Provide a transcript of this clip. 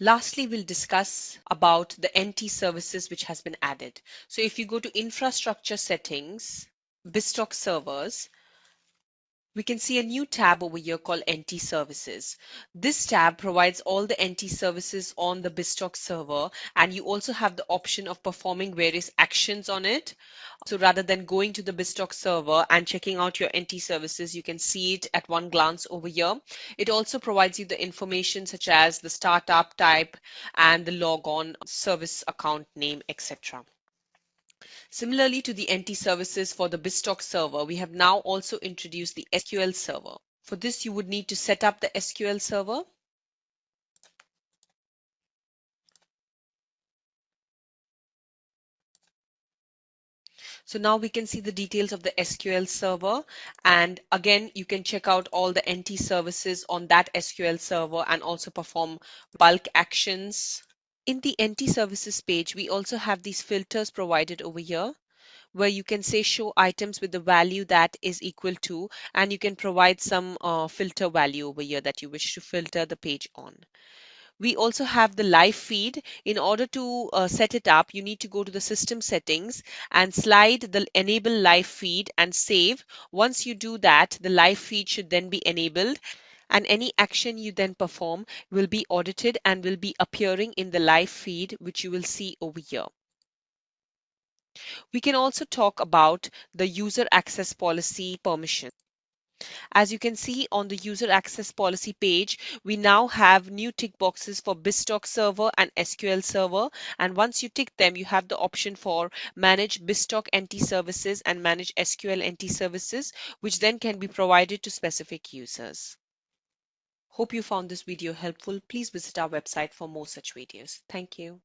Lastly, we'll discuss about the NT services which has been added. So if you go to infrastructure settings, BizTalk servers, we can see a new tab over here called NT services. This tab provides all the NT services on the BizTalk server and you also have the option of performing various actions on it. So rather than going to the BizTalk server and checking out your NT services, you can see it at one glance over here. It also provides you the information such as the startup type and the logon service account name, etc. Similarly to the NT services for the BizTalk server, we have now also introduced the SQL server. For this, you would need to set up the SQL server. So now we can see the details of the SQL server. And again, you can check out all the NT services on that SQL server and also perform bulk actions in the NT services page, we also have these filters provided over here where you can say show items with the value that is equal to and you can provide some uh, filter value over here that you wish to filter the page on. We also have the live feed. In order to uh, set it up, you need to go to the system settings and slide the enable live feed and save. Once you do that, the live feed should then be enabled and any action you then perform will be audited and will be appearing in the live feed, which you will see over here. We can also talk about the user access policy permission. As you can see on the user access policy page, we now have new tick boxes for BizTalk server and SQL server. And once you tick them, you have the option for manage BizTalk NT services and manage SQL NT services, which then can be provided to specific users. Hope you found this video helpful. Please visit our website for more such videos. Thank you.